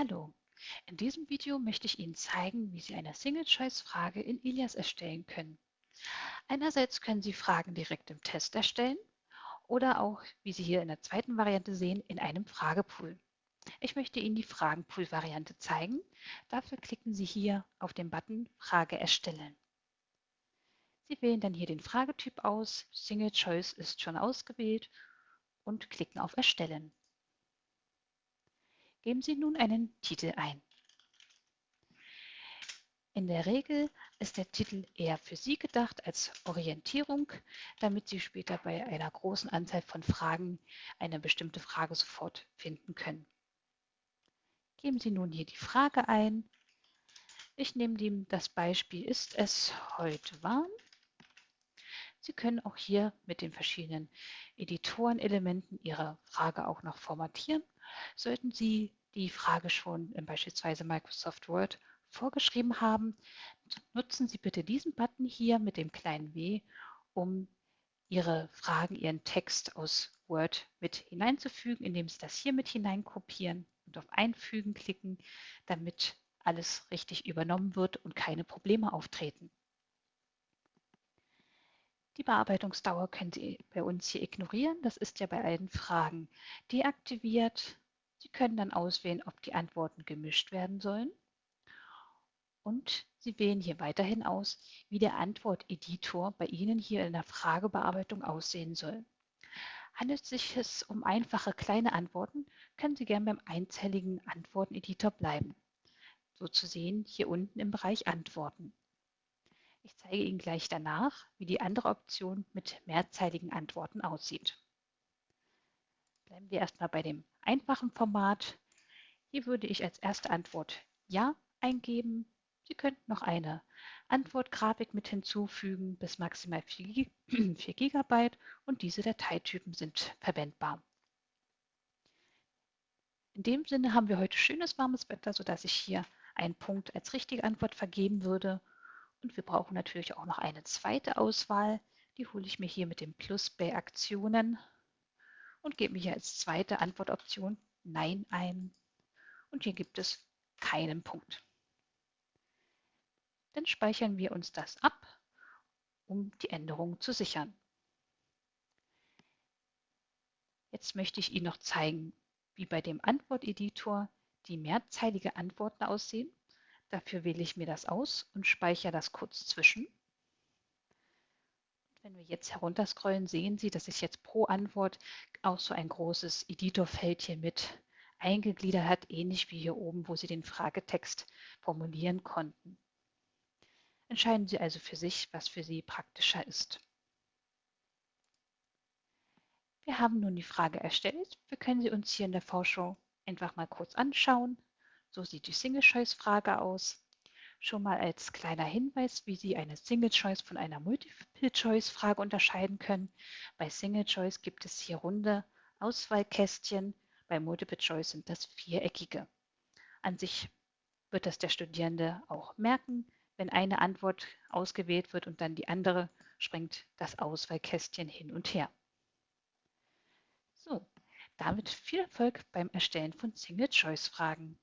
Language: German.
Hallo, in diesem Video möchte ich Ihnen zeigen, wie Sie eine Single-Choice-Frage in Ilias erstellen können. Einerseits können Sie Fragen direkt im Test erstellen oder auch, wie Sie hier in der zweiten Variante sehen, in einem Fragepool. Ich möchte Ihnen die Fragenpool-Variante zeigen. Dafür klicken Sie hier auf den Button Frage erstellen. Sie wählen dann hier den Fragetyp aus, Single Choice ist schon ausgewählt und klicken auf Erstellen. Geben Sie nun einen Titel ein. In der Regel ist der Titel eher für Sie gedacht als Orientierung, damit Sie später bei einer großen Anzahl von Fragen eine bestimmte Frage sofort finden können. Geben Sie nun hier die Frage ein. Ich nehme das Beispiel, ist es heute warm? Sie können auch hier mit den verschiedenen Editorenelementen Ihre Frage auch noch formatieren. Sollten Sie die Frage schon in beispielsweise Microsoft Word vorgeschrieben haben, nutzen Sie bitte diesen Button hier mit dem kleinen W, um Ihre Fragen, Ihren Text aus Word mit hineinzufügen, indem Sie das hier mit hineinkopieren und auf Einfügen klicken, damit alles richtig übernommen wird und keine Probleme auftreten. Die Bearbeitungsdauer können Sie bei uns hier ignorieren. Das ist ja bei allen Fragen deaktiviert. Sie können dann auswählen, ob die Antworten gemischt werden sollen. Und Sie wählen hier weiterhin aus, wie der Antworteditor bei Ihnen hier in der Fragebearbeitung aussehen soll. Handelt es sich um einfache kleine Antworten, können Sie gern beim einzelligen Antworteneditor bleiben. So zu sehen hier unten im Bereich Antworten. Ich zeige Ihnen gleich danach, wie die andere Option mit mehrzeiligen Antworten aussieht. Bleiben wir erstmal bei dem einfachen Format. Hier würde ich als erste Antwort Ja eingeben. Sie könnten noch eine Antwortgrafik mit hinzufügen bis maximal 4 GB und diese Dateitypen sind verwendbar. In dem Sinne haben wir heute schönes warmes Wetter, sodass ich hier einen Punkt als richtige Antwort vergeben würde. Und wir brauchen natürlich auch noch eine zweite Auswahl. Die hole ich mir hier mit dem Plus bei Aktionen und gebe mir hier als zweite Antwortoption Nein ein. Und hier gibt es keinen Punkt. Dann speichern wir uns das ab, um die Änderung zu sichern. Jetzt möchte ich Ihnen noch zeigen, wie bei dem Antworteditor die mehrzeilige Antworten aussehen. Dafür wähle ich mir das aus und speichere das kurz zwischen. Wenn wir jetzt herunterscrollen, sehen Sie, dass sich jetzt pro Antwort auch so ein großes Editorfeld hier mit eingegliedert hat, ähnlich wie hier oben, wo Sie den Fragetext formulieren konnten. Entscheiden Sie also für sich, was für Sie praktischer ist. Wir haben nun die Frage erstellt. Wir können sie uns hier in der Vorschau einfach mal kurz anschauen. So sieht die Single-Choice-Frage aus. Schon mal als kleiner Hinweis, wie Sie eine Single Choice von einer Multiple Choice Frage unterscheiden können. Bei Single Choice gibt es hier runde Auswahlkästchen, bei Multiple Choice sind das viereckige. An sich wird das der Studierende auch merken. Wenn eine Antwort ausgewählt wird und dann die andere, springt das Auswahlkästchen hin und her. So, damit viel Erfolg beim Erstellen von Single-Choice-Fragen.